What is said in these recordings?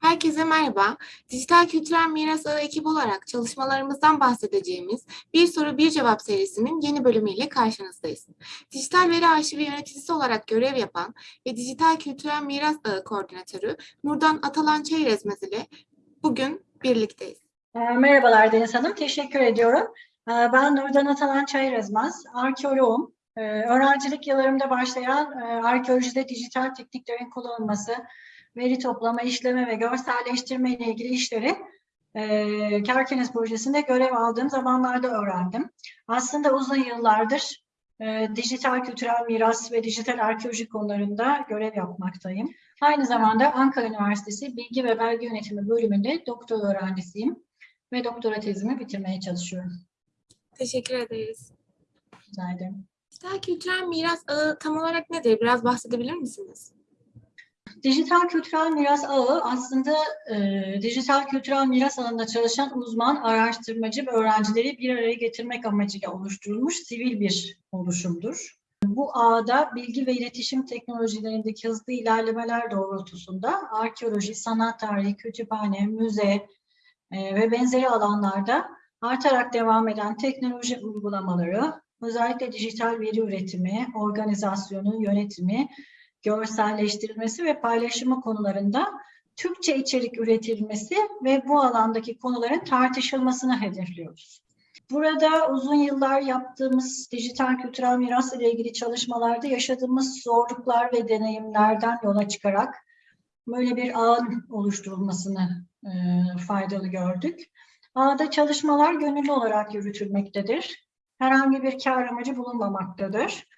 Herkese merhaba. Dijital Kültürel Miras Ağı ekibi olarak çalışmalarımızdan bahsedeceğimiz Bir Soru Bir Cevap serisinin yeni bölümüyle karşınızdayız. Dijital Veri Arşivi yöneticisi olarak görev yapan ve Dijital Kültürel Miras Ağı Koordinatörü Nurdan Atalan Çeyrezmez ile bugün birlikteyiz. E, Merhabalar Deniz Hanım, teşekkür ediyorum. E, Ben Nurdan Atalan Çayırezmez, arkeoloğum. E, Öğrencilik yıllarımda başlayan e, arkeolojide dijital tekniklerin kullanılması, veri toplama, işleme ve görselleştirme ile ilgili işleri e, Kerkenes projesinde görev aldığım zamanlarda öğrendim. Aslında uzun yıllardır e, dijital kültürel miras ve dijital arkeoloji konularında görev yapmaktayım. Aynı zamanda Ankara Üniversitesi Bilgi ve Belge Yönetimi bölümünde doktor öğrencisiyim ve doktora tezimi bitirmeye çalışıyorum. Teşekkür ederiz. Rica ederim. Dijital Kültürel Miras Ağı tam olarak nedir? Biraz bahsedebilir misiniz? Dijital kültürel miras ağı aslında e, dijital kültürel miras alanında çalışan uzman, araştırmacı ve öğrencileri bir araya getirmek amacıyla oluşturulmuş sivil bir oluşumdur. Bu ağda bilgi ve iletişim teknolojilerindeki hızlı ilerlemeler doğrultusunda arkeoloji, sanat tarihi, kütüphane, müze e, ve benzeri alanlarda artarak devam eden teknoloji uygulamaları, özellikle dijital veri üretimi, organizasyonu, yönetimi, görselleştirilmesi ve paylaşımı konularında Türkçe içerik üretilmesi ve bu alandaki konuların tartışılmasını hedefliyoruz. Burada uzun yıllar yaptığımız dijital kültürel miras ile ilgili çalışmalarda yaşadığımız zorluklar ve deneyimlerden yola çıkarak böyle bir ağın oluşturulmasını e, faydalı gördük. Ağda çalışmalar gönüllü olarak yürütülmektedir. Herhangi bir kar amacı bulunmamaktadır.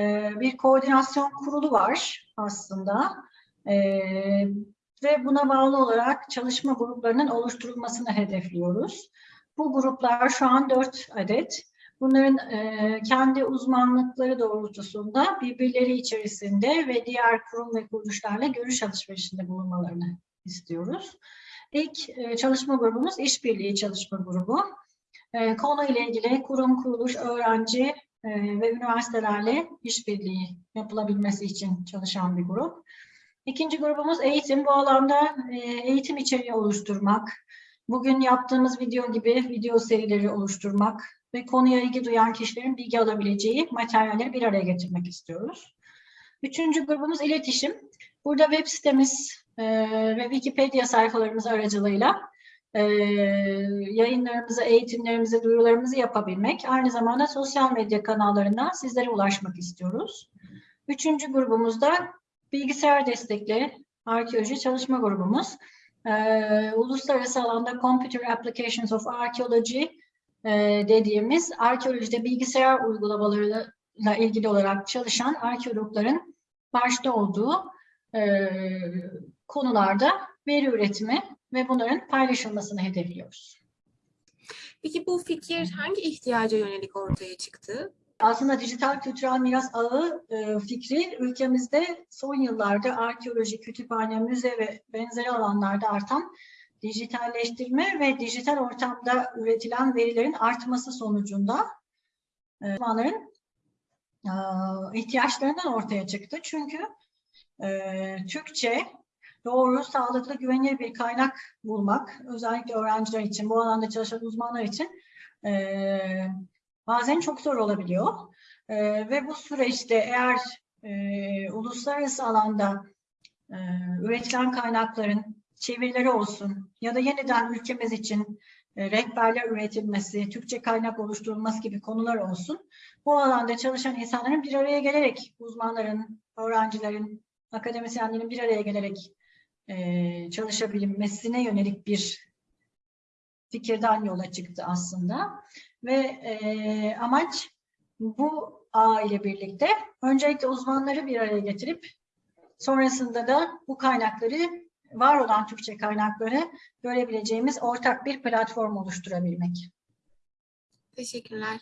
Ee, bir koordinasyon kurulu var aslında Ee, ve buna bağlı olarak çalışma gruplarının oluşturulmasını hedefliyoruz. Bu gruplar şu an dört adet. Bunların e, kendi uzmanlıkları doğrultusunda birbirleri içerisinde ve diğer kurum ve kuruluşlarla görüş alışverişinde bulunmalarını istiyoruz. İlk e, çalışma grubumuz işbirliği çalışma grubu. E, konu ile ilgili kurum, kuruluş, öğrenci e, ve üniversitelerle işbirliği yapılabilmesi için çalışan bir grup. İkinci grubumuz eğitim. Bu alanda e, eğitim içeriği oluşturmak, bugün yaptığımız video gibi video serileri oluşturmak ve konuya ilgi duyan kişilerin bilgi alabileceği materyalleri bir araya getirmek istiyoruz. Üçüncü grubumuz iletişim. Burada web sitemiz e, ve Wikipedia sayfalarımız aracılığıyla e, yayınlarımızı, eğitimlerimizi, duyurularımızı yapabilmek. Aynı zamanda sosyal medya kanallarından sizlere ulaşmak istiyoruz. Üçüncü grubumuzda bilgisayar destekli arkeoloji çalışma grubumuz. E, uluslararası alanda Computer Applications of Archaeology e, dediğimiz arkeolojide bilgisayar uygulamalarıyla ilgili olarak çalışan arkeologların başta olduğu e, konularda veri üretimi ve bunların paylaşılmasını hedefliyoruz. Peki bu fikir hangi ihtiyaca yönelik ortaya çıktı? Aslında dijital kültürel miras ağı e, fikri ülkemizde son yıllarda arkeoloji, kütüphane, müze ve benzeri alanlarda artan dijitalleştirme ve dijital ortamda üretilen verilerin artması sonucunda e, uzmanların e, ihtiyaçlarından ortaya çıktı. Çünkü e, Türkçe doğru, sağlıklı, güvenilir bir kaynak bulmak, özellikle öğrenciler için, bu alanda çalışan uzmanlar için e, bazen çok zor olabiliyor. E, ve bu süreçte eğer e, uluslararası alanda e, üretilen kaynakların çevirileri olsun ya da yeniden ülkemiz için e, rehberler üretilmesi, Türkçe kaynak oluşturulması gibi konular olsun. Bu alanda çalışan insanların bir araya gelerek, uzmanların, öğrencilerin, akademisyenlerin bir araya gelerek e, çalışabilmesine yönelik bir fikirden yola çıktı aslında. Ve e, amaç bu ağ ile birlikte öncelikle uzmanları bir araya getirip sonrasında da bu kaynakları var olan Türkçe kaynakları görebileceğimiz ortak bir platform oluşturabilmek. Teşekkürler.